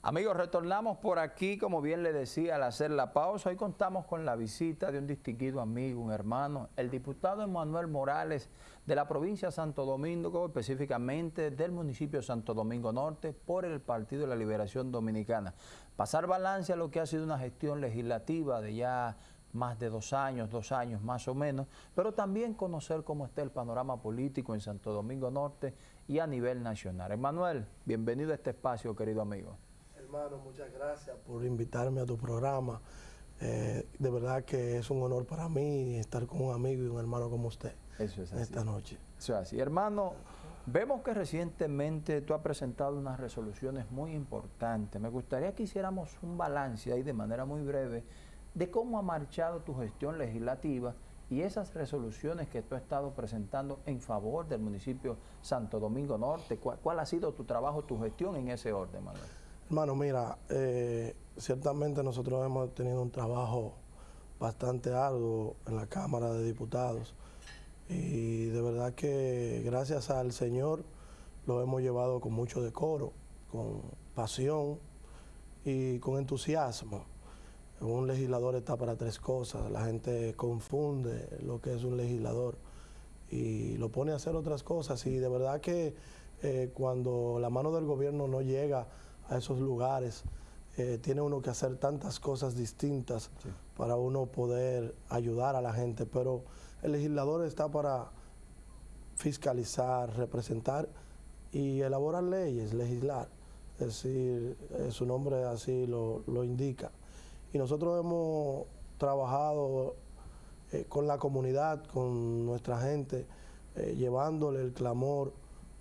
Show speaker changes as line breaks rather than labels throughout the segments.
Amigos, retornamos por aquí, como bien le decía, al hacer la pausa. Hoy contamos con la visita de un distinguido amigo, un hermano, el diputado Emanuel Morales de la provincia de Santo Domingo, específicamente del municipio de Santo Domingo Norte, por el Partido de la Liberación Dominicana. Pasar balance a lo que ha sido una gestión legislativa de ya más de dos años, dos años más o menos, pero también conocer cómo está el panorama político en Santo Domingo Norte y a nivel nacional. Emanuel, bienvenido a este espacio, querido amigo
hermano, muchas gracias por invitarme a tu programa. Eh, de verdad que es un honor para mí estar con un amigo y un hermano como usted
Eso es
esta noche.
Eso es así. Hermano, vemos que recientemente tú has presentado unas resoluciones muy importantes. Me gustaría que hiciéramos un balance ahí de manera muy breve de cómo ha marchado tu gestión legislativa y esas resoluciones que tú has estado presentando en favor del municipio Santo Domingo Norte. ¿Cuál, cuál ha sido tu trabajo, tu gestión en ese orden, Manuel?
Hermano, mira, eh, ciertamente nosotros hemos tenido un trabajo bastante arduo en la Cámara de Diputados y de verdad que gracias al Señor lo hemos llevado con mucho decoro, con pasión y con entusiasmo. Un legislador está para tres cosas, la gente confunde lo que es un legislador y lo pone a hacer otras cosas y de verdad que eh, cuando la mano del gobierno no llega a esos lugares. Eh, tiene uno que hacer tantas cosas distintas para uno poder ayudar a la gente, pero el legislador está para fiscalizar, representar y elaborar leyes, legislar. Es decir, eh, su nombre así lo, indica. Y nosotros hemos trabajado eh, con la comunidad, con nuestra gente, llevándole el clamor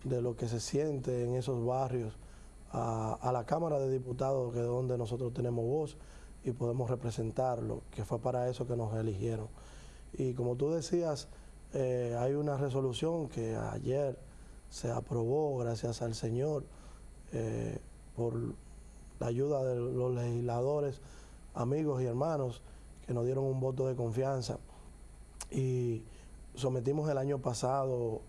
de lo que se siente en esos barrios, a, la Cámara de Diputados, que es donde nosotros tenemos voz y podemos representarlo, que fue para eso que nos eligieron. Y como tú decías, eh, hay una resolución que ayer se aprobó, gracias al Señor, eh, por la ayuda de los legisladores, amigos y hermanos, que nos dieron un voto de confianza. Y sometimos el año pasado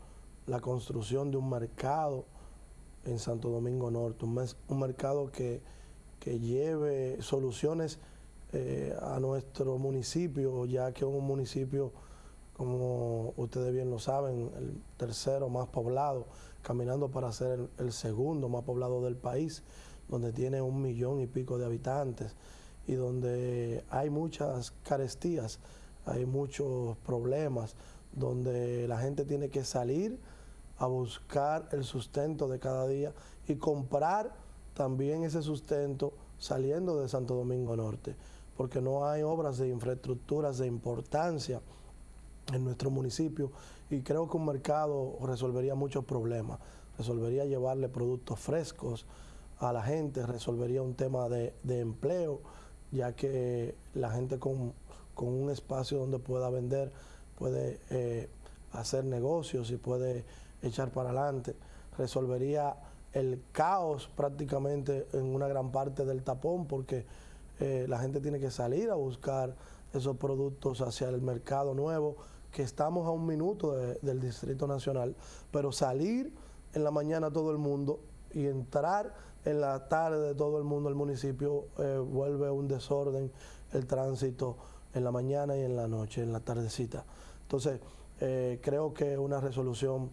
la construcción de un mercado en Santo Domingo Norte, un, mercado que, lleve soluciones eh, a nuestro municipio, ya que es un municipio, como ustedes bien lo saben, el tercero más poblado, caminando para ser el, segundo más poblado del país, donde tiene un millón y pico de habitantes y donde hay muchas carestías, hay muchos problemas, donde la gente tiene que salir a buscar el sustento de cada día y comprar también ese sustento saliendo de Santo Domingo Norte, porque no hay obras de infraestructuras de importancia en nuestro municipio y creo que un mercado resolvería muchos problemas, resolvería llevarle productos frescos a la gente, resolvería un tema de, empleo, ya que la gente con, un espacio donde pueda vender puede eh, hacer negocios y puede echar para adelante, resolvería el caos prácticamente en una gran parte del tapón porque eh, la gente tiene que salir a buscar esos productos hacia el mercado nuevo, que estamos a un minuto del Distrito Nacional, pero salir en la mañana todo el mundo y entrar en la tarde de todo el mundo al municipio eh, vuelve un desorden el tránsito en la mañana y en la noche, en la tardecita. Entonces, eh, creo que una resolución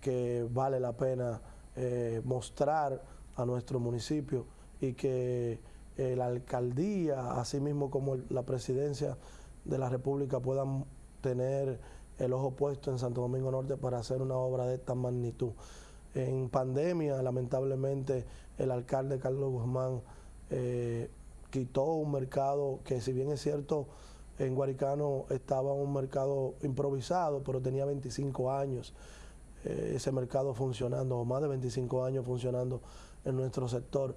que vale la pena eh, mostrar a nuestro municipio y que eh, la alcaldía, así mismo como la presidencia de la República puedan tener el ojo puesto en Santo Domingo Norte para hacer una obra de esta magnitud. En pandemia, lamentablemente, el alcalde Carlos Guzmán eh, quitó un mercado que si bien es cierto, en Guaricano estaba un mercado improvisado, pero tenía 25 años. Eh, ese mercado funcionando, más de 25 años funcionando en nuestro sector.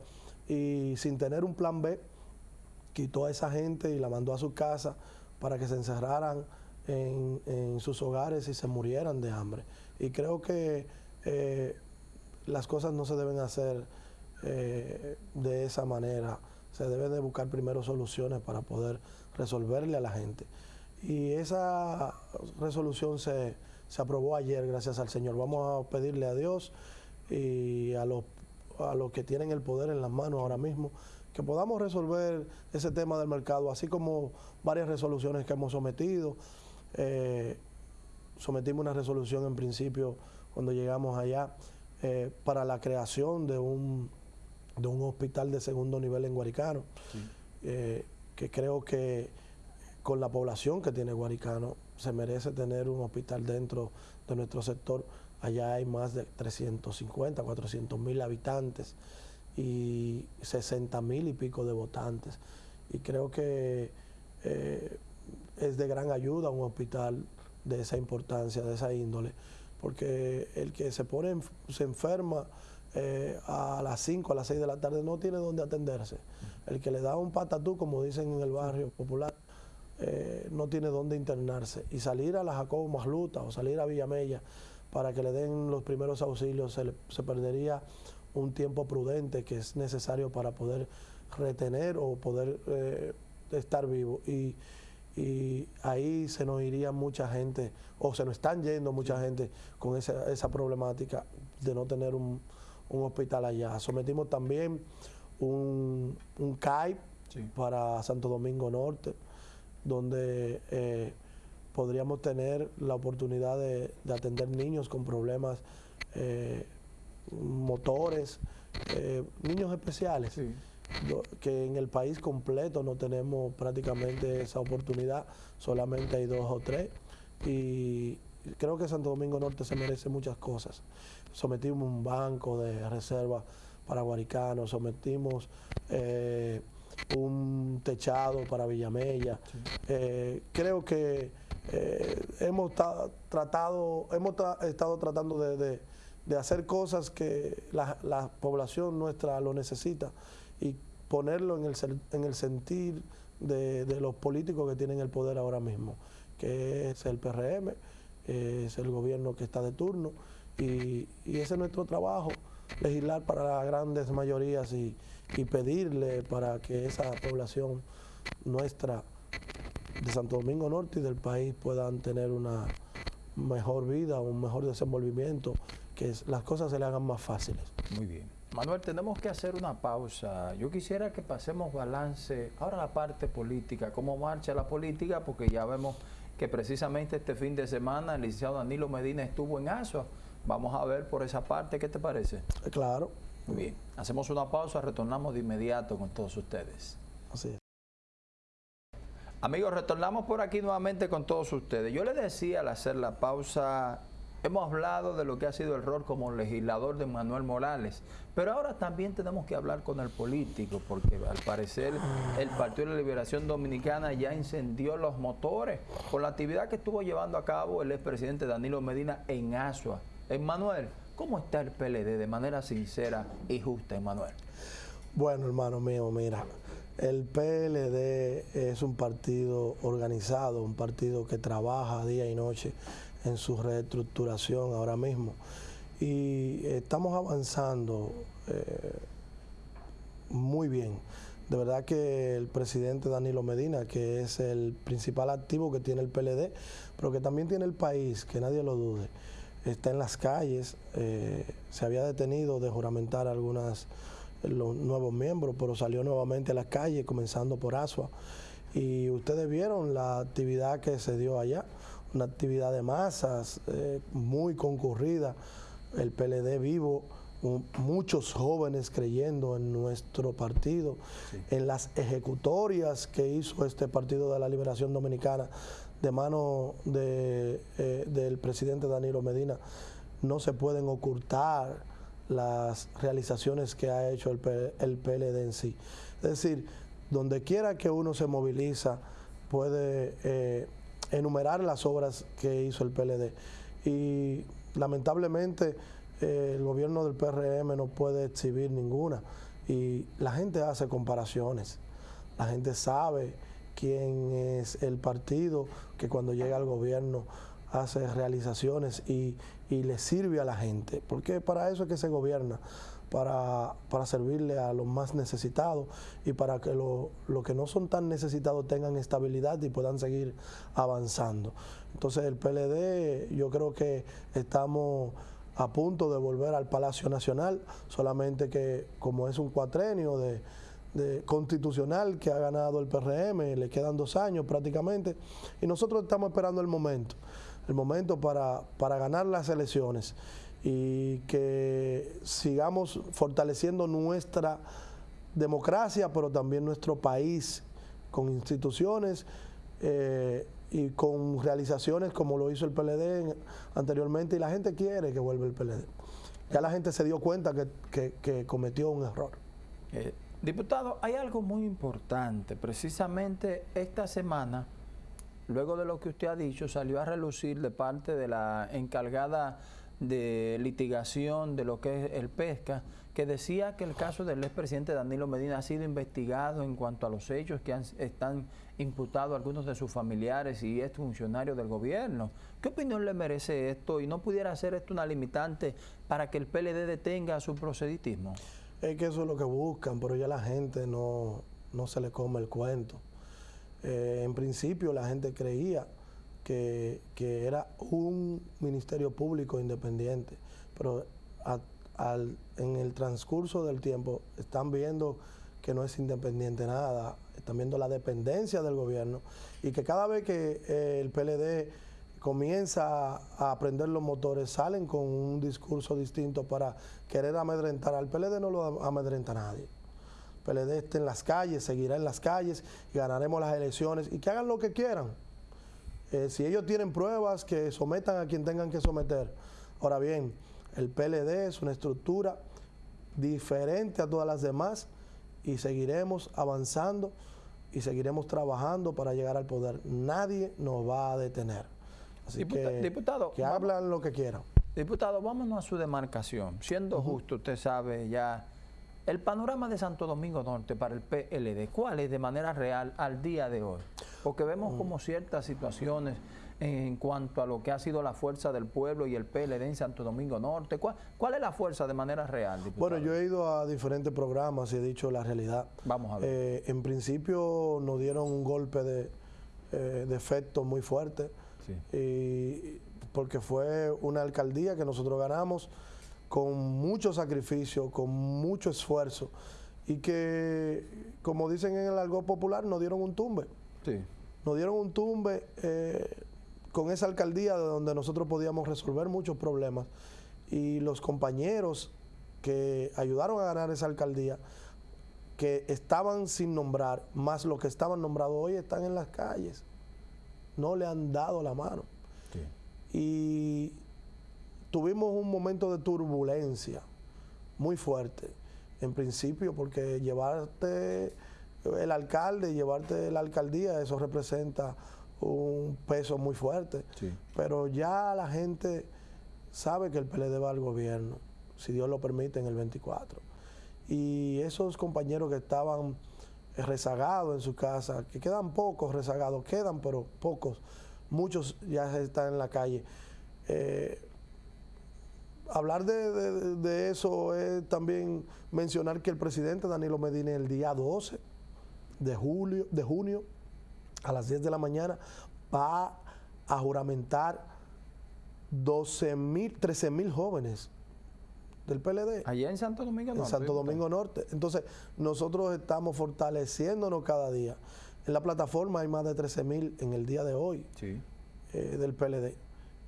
Y sin tener un plan B, quitó a esa gente y la mandó a su casa para que se encerraran en, sus hogares y se murieran de hambre. Y creo que eh, las cosas no se deben hacer eh, de esa manera. Se debe de buscar primero soluciones para poder resolverle a la gente. Y esa resolución se, se aprobó ayer, gracias al Señor. Vamos a pedirle a Dios y a los, a los que tienen el poder en las manos ahora mismo, que podamos resolver ese tema del mercado, así como varias resoluciones que hemos sometido. Eh, sometimos una resolución en principio cuando llegamos allá eh, para la creación de un, de un hospital de segundo nivel en Guaricano, eh, que creo que con la población que tiene Guaricano se merece tener un hospital dentro de nuestro sector. Allá hay más de 350, 400 mil habitantes y 60 mil y pico de votantes. Y creo que eh, es de gran ayuda un hospital de esa importancia, de esa índole, porque el que se pone, se enferma eh, a las 5, a las 6 de la tarde no tiene dónde atenderse. El que le da un patatú, como dicen en el barrio popular, eh, no tiene dónde internarse. Y salir a la Jacobo Masluta o salir a Villamella para que le den los primeros auxilios, se, perdería un tiempo prudente que es necesario para poder retener o poder eh, estar vivo. Y, ahí se nos iría mucha gente, o se nos están yendo mucha gente con esa, esa problemática de no tener un, hospital allá. Sometimos también un, un CAIP para Santo Domingo Norte donde eh, podríamos tener la oportunidad de, atender niños con problemas eh, motores, eh, niños especiales, que en el país completo no tenemos prácticamente esa oportunidad, solamente hay dos o tres, y creo que Santo Domingo Norte se merece muchas cosas. Sometimos un banco de reserva para guaricanos, sometimos un techado para Villamella. Eh, creo que eh, hemos tratado, hemos estado tratando de, hacer cosas que la, población nuestra lo necesita y ponerlo en el, en el sentir de, los políticos que tienen el poder ahora mismo, que es el PRM, es el gobierno que está de turno y, y ese es nuestro trabajo, legislar para las grandes mayorías y, y pedirle para que esa población nuestra de Santo Domingo Norte y del país puedan tener una mejor vida, un mejor desenvolvimiento, que las cosas se le hagan más fáciles.
Muy bien. Manuel, tenemos que hacer una pausa. Yo quisiera que pasemos balance ahora la parte política, cómo marcha la política, porque ya vemos que precisamente este fin de semana el licenciado Danilo Medina estuvo en ASUA. Vamos a ver por esa parte, ¿qué te parece?
Claro.
Muy bien, hacemos una pausa, retornamos de inmediato con todos ustedes.
Así es.
Amigos, retornamos por aquí nuevamente con todos ustedes. Yo les decía al hacer la pausa, hemos hablado de lo que ha sido el rol como legislador de Manuel Morales, pero ahora también tenemos que hablar con el político, porque al parecer el Partido de la Liberación Dominicana ya incendió los motores por la actividad que estuvo llevando a cabo el expresidente Danilo Medina en Asua. Manuel, ¿Cómo está el PLD de manera sincera y justa, Emanuel?
Bueno, hermano mío, mira, el PLD es un partido organizado, un partido que trabaja día y noche en su reestructuración ahora mismo. Y estamos avanzando eh, muy bien. De verdad que el presidente Danilo Medina, que es el principal activo que tiene el PLD, pero que también tiene el país, que nadie lo dude, está en las calles, eh, se había detenido de juramentar a algunos los nuevos miembros, pero salió nuevamente a las calles, comenzando por Asua. Y ustedes vieron la actividad que se dio allá, una actividad de masas eh, muy concurrida, el PLD vivo, muchos jóvenes creyendo en nuestro partido, en las ejecutorias que hizo este Partido de la Liberación Dominicana de mano de, eh, del presidente Danilo Medina, no se pueden ocultar las realizaciones que ha hecho el, el PLD en sí. Es decir, donde quiera que uno se moviliza, puede eh, enumerar las obras que hizo el PLD. Y lamentablemente eh, el gobierno del PRM no puede exhibir ninguna. Y la gente hace comparaciones. La gente sabe quién es el partido que cuando llega al gobierno hace realizaciones y, le sirve a la gente, porque para eso es que se gobierna, para, servirle a los más necesitados y para que los que no son tan necesitados tengan estabilidad y puedan seguir avanzando. Entonces el PLD yo creo que estamos a punto de volver al Palacio Nacional, solamente que como es un cuatrenio constitucional que ha ganado el PRM, le quedan dos años prácticamente, y nosotros estamos esperando el momento, el momento para, para ganar las elecciones y que sigamos fortaleciendo nuestra democracia, pero también nuestro país con instituciones eh, y con realizaciones como lo hizo el PLD anteriormente y la gente quiere que vuelva el PLD. Ya la gente se dio cuenta que, cometió un error.
Eh, diputado, hay algo muy importante. Precisamente esta semana, luego de lo que usted ha dicho, salió a relucir de parte de la encargada de litigación de lo que es el pesca, que decía que el caso del expresidente Danilo Medina ha sido investigado en cuanto a los hechos que están imputados algunos de sus familiares y es funcionario del gobierno. ¿Qué opinión le merece esto y no pudiera ser esto una limitante para que el PLD detenga su proceditismo?
Es que eso es lo que buscan, pero ya la gente no, no se le come el cuento. Eh, en principio la gente creía que, era un ministerio público independiente, pero en el transcurso del tiempo están viendo que no es independiente nada, están viendo la dependencia del gobierno y que cada vez que eh, el PLD comienza a aprender los motores, salen con un discurso distinto para querer amedrentar. Al PLD no lo amedrenta nadie. El PLD está en las calles, seguirá en las calles ganaremos las elecciones y que hagan lo que quieran. Eh, si ellos tienen pruebas, que sometan a quien tengan que someter. Ahora bien, el PLD es una estructura diferente a todas las demás y seguiremos avanzando y seguiremos trabajando para llegar al poder. Nadie nos va a detener. Así que, diputado, que hablan lo que quieran.
Diputado, vámonos a su demarcación. Siendo justo, usted sabe ya el panorama de Santo Domingo Norte para el PLD, ¿cuál es de manera real al día de hoy? Porque vemos como ciertas situaciones en cuanto a lo que ha sido la fuerza del pueblo y el PLD en Santo Domingo Norte. ¿Cuál, cuál es la fuerza de manera real? Diputado?
Bueno, yo he ido a diferentes programas y he dicho la realidad.
Vamos a ver.
Eh, en principio nos dieron un golpe de, eh, de efecto muy fuerte, y, porque fue una alcaldía que nosotros ganamos con mucho sacrificio, con mucho esfuerzo y que, como dicen en el algo popular, nos dieron un tumbe. Sí. Nos dieron un tumbe eh, con esa alcaldía de donde nosotros podíamos resolver muchos problemas y los compañeros que ayudaron a ganar esa alcaldía, que estaban sin nombrar, más los que estaban nombrados hoy están en las calles. No le han dado la mano. Sí. Y tuvimos un momento de turbulencia muy fuerte, en principio, porque llevarte el alcalde, llevarte la alcaldía, eso representa un peso muy fuerte. Pero ya la gente sabe que el PLD va al gobierno, si Dios lo permite, en el 24. Y esos compañeros que estaban rezagados en su casa, que quedan pocos rezagados, quedan, pero pocos, muchos ya están en la calle. Eh, hablar de, eso es también mencionar que el presidente Danilo Medina el día 12 de, julio, de junio a las 10 de la mañana va a juramentar 12 mil, 13 mil jóvenes del PLD.
Allá en Santo Domingo
Norte. En Santo Domingo Norte. Entonces, nosotros estamos fortaleciéndonos cada día. En la plataforma hay más de 13 mil en el día de hoy eh, del PLD.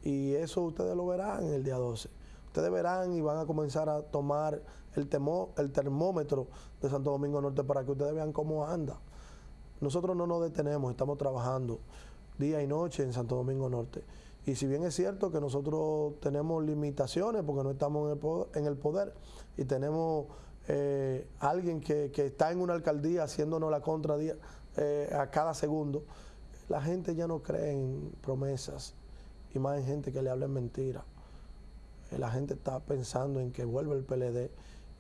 Y eso ustedes lo verán en el día 12 ustedes verán y van a comenzar a tomar el, el termómetro de Santo Domingo Norte para que ustedes vean cómo anda. Nosotros no nos detenemos, estamos trabajando día y noche en Santo Domingo Norte. Y si bien es cierto que nosotros tenemos limitaciones porque no estamos en el poder, y tenemos eh, alguien que, está en una alcaldía haciéndonos la contra eh, a cada segundo, la gente ya no cree en promesas y más en gente que le hablen mentiras. Eh, la gente está pensando en que vuelva el PLD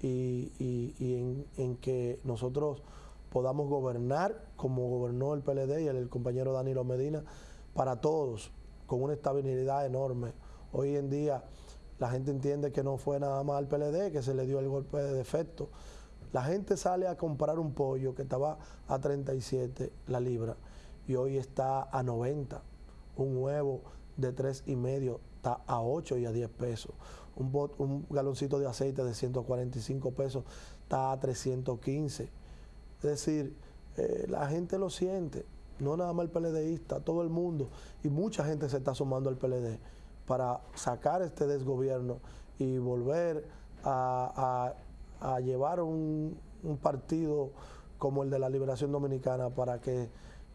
y, en, que nosotros podamos gobernar como gobernó el PLD y el, compañero Danilo Medina para todos, con una estabilidad enorme. Hoy en día la gente entiende que no fue nada más al PLD, que se le dio el golpe de defecto. La gente sale a comprar un pollo que estaba a 37 la libra y hoy está a 90. Un huevo de tres y medio está a 8 y a 10 pesos. un, un galoncito de aceite de 145 pesos está a 315. Es decir, eh, la gente lo siente, no nada más el PLDista, todo el mundo, y mucha gente se está sumando al PLD para sacar este desgobierno y volver a, llevar un, partido como el de la Liberación Dominicana para que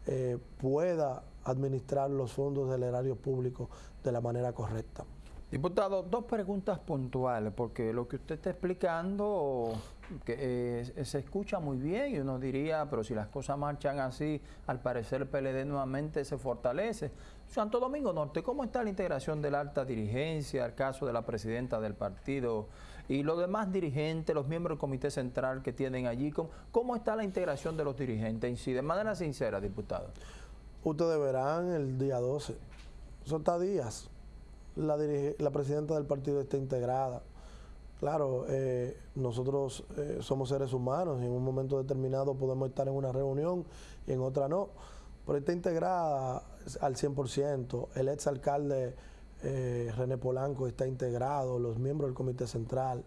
eh, pueda administrar los fondos del erario público de la manera correcta.
Diputado, dos preguntas puntuales, porque lo que usted está explicando que, eh, se escucha muy bien y uno diría, pero si las cosas marchan así, al parecer el PLD nuevamente se fortalece. Santo Domingo Norte, ¿cómo está la integración de la alta dirigencia, el caso de la presidenta del partido y los demás dirigentes, los miembros del comité central que tienen allí? ¿Cómo, cómo está la integración de los dirigentes? Sí, de manera sincera, diputado.
Ustedes verán el día 12. Eso está días la, la presidenta del partido está integrada. Claro, eh, nosotros eh, somos seres humanos y en un momento determinado podemos estar en una reunión y en otra no, pero está integrada al 100%. El exalcalde eh, René Polanco está integrado, los miembros del Comité Central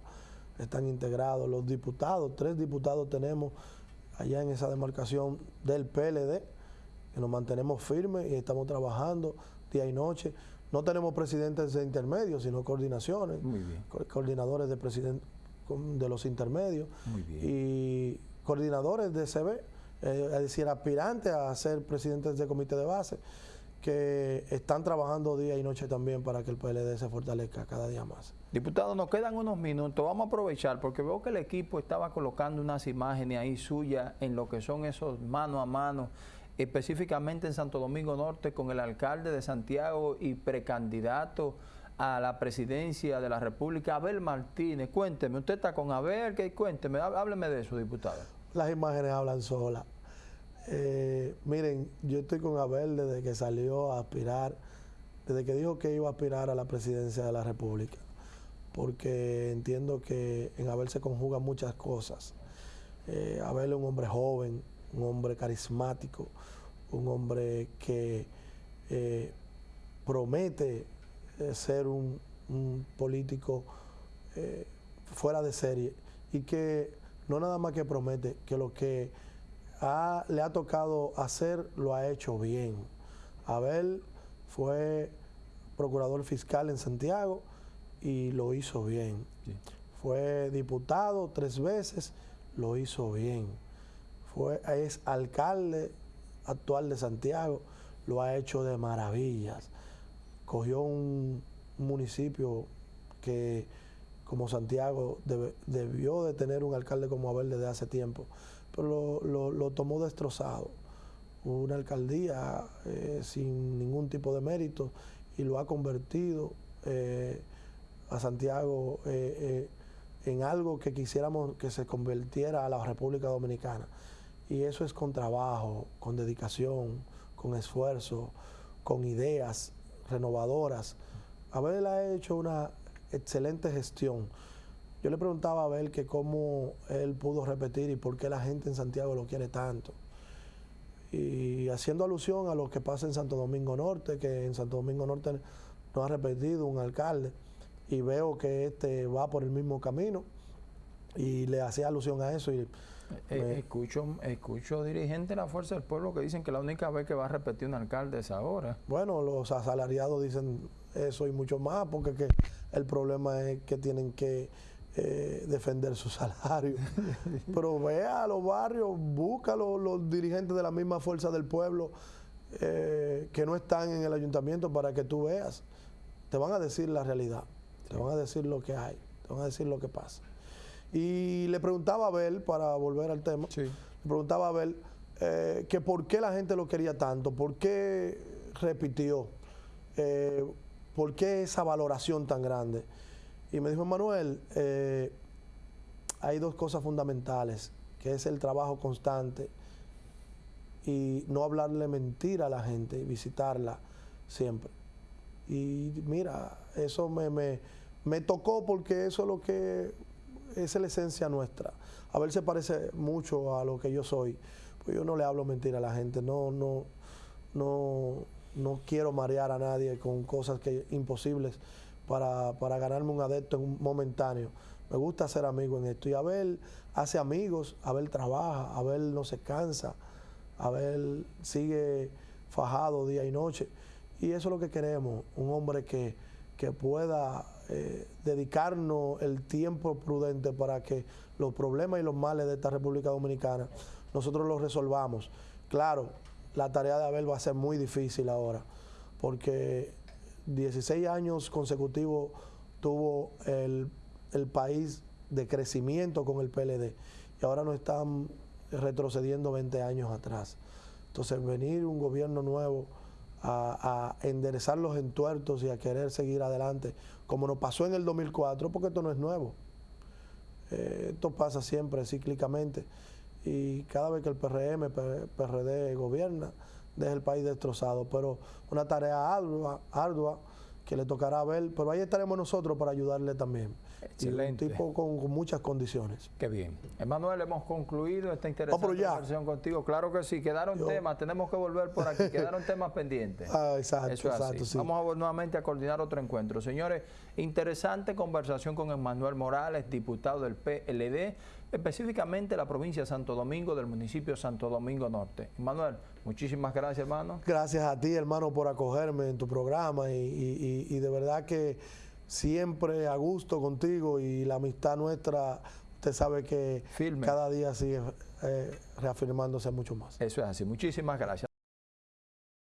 están integrados, los diputados, tres diputados tenemos allá en esa demarcación del PLD, que nos mantenemos firmes y estamos trabajando día y noche. No tenemos presidentes de intermedios, sino coordinaciones, coordinadores de, de los intermedios. Y coordinadores de CB, eh, es decir, aspirantes a ser presidentes de comité de base, que están trabajando día y noche también para que el PLD se fortalezca cada día más.
Diputado, nos quedan unos minutos, vamos a aprovechar porque veo que el equipo estaba colocando unas imágenes ahí suyas en lo que son esos mano a mano específicamente en Santo Domingo Norte con el alcalde de Santiago y precandidato a la presidencia de la República, Abel Martínez. Cuénteme, usted está con Abel, ¿qué? cuénteme, hábleme de eso, diputado.
Las imágenes hablan solas. Eh, miren, yo estoy con Abel desde que salió a aspirar, desde que dijo que iba a aspirar a la presidencia de la República, porque entiendo que en Abel se conjugan muchas cosas. Eh, Abel es un hombre joven, un hombre carismático, un hombre que eh, promete eh, ser un, político eh, fuera de serie y que no nada más que promete, que lo que le ha tocado hacer lo ha hecho bien. Abel fue procurador fiscal en Santiago y lo hizo bien. Fue diputado tres veces, lo hizo bien es alcalde actual de Santiago, lo ha hecho de maravillas. Cogió un municipio que como Santiago debió de tener un alcalde como Abel desde hace tiempo, pero lo, tomó destrozado. Una alcaldía eh, sin ningún tipo de mérito y lo ha convertido eh, a Santiago eh, en algo que quisiéramos que se convirtiera a la República Dominicana. Y eso es con trabajo, con dedicación, con esfuerzo, con ideas renovadoras. Abel ha hecho una excelente gestión. Yo le preguntaba a Abel que cómo él pudo repetir y por qué la gente en Santiago lo quiere tanto. Y haciendo alusión a lo que pasa en Santo Domingo Norte, que en Santo Domingo Norte no ha repetido un alcalde y veo que este va por el mismo camino y le hacía alusión a eso y
eh, escucho, escucho dirigentes de la Fuerza del Pueblo que dicen que la única vez que va a repetir un alcalde es ahora.
Bueno, los asalariados dicen eso y mucho más, porque que el problema es que tienen que eh, defender su salario. Pero vea a los barrios, busca a los, dirigentes de la misma Fuerza del Pueblo eh, que no están en el ayuntamiento para que tú veas. Te van a decir la realidad, te van a decir lo que hay, te van a decir lo que pasa. Y le preguntaba a Abel, para volver al tema, le preguntaba a Abel eh, que por qué la gente lo quería tanto, por qué repitió, eh, por qué esa valoración tan grande. Y me dijo, Manuel, eh, hay dos cosas fundamentales, que es el trabajo constante y no hablarle mentira a la gente y visitarla siempre. Y mira, eso me, me, me tocó porque eso es lo que esa es la esencia nuestra. A ver, se parece mucho a lo que yo soy. Pues yo no le hablo mentira a la gente, no, no, no, no quiero marear a nadie con cosas que imposibles para, para ganarme un adepto en un momentáneo. Me gusta ser amigo en esto. Y Abel hace amigos, Abel trabaja, Abel no se cansa, Abel sigue fajado día y noche. Y eso es lo que queremos, un hombre que, que pueda eh, dedicarnos el tiempo prudente para que los problemas y los males de esta República Dominicana nosotros los resolvamos. Claro, la tarea de Abel va a ser muy difícil ahora, porque 16 años consecutivos tuvo el, el país de crecimiento con el PLD y ahora nos están retrocediendo 20 años atrás. Entonces, venir un gobierno nuevo a, enderezar los entuertos y a querer seguir adelante, como nos pasó en el 2004, porque esto no es nuevo. Eh, esto pasa siempre cíclicamente y cada vez que el PRM, PRD gobierna, deja el país destrozado. Pero una tarea ardua, ardua que le tocará ver, pero ahí estaremos nosotros para ayudarle también.
Excelente.
Y un tipo con, con, muchas condiciones.
Qué bien. Emanuel, hemos concluido esta interesante
oh,
conversación contigo. Claro que sí, quedaron Yo... temas, tenemos que volver por aquí, quedaron temas pendientes.
Ah, exacto,
Eso es
exacto,
así.
sí.
Vamos a, nuevamente a coordinar otro encuentro. Señores, interesante conversación con Emanuel Morales, diputado del PLD, específicamente la provincia de Santo Domingo, del municipio de Santo Domingo Norte. Emanuel, muchísimas gracias, hermano.
Gracias a ti, hermano, por acogerme en tu programa y, y, y de verdad que siempre a gusto contigo y la amistad nuestra, usted sabe que
Firme.
cada día sigue eh, reafirmándose mucho más.
Eso es así. Muchísimas gracias.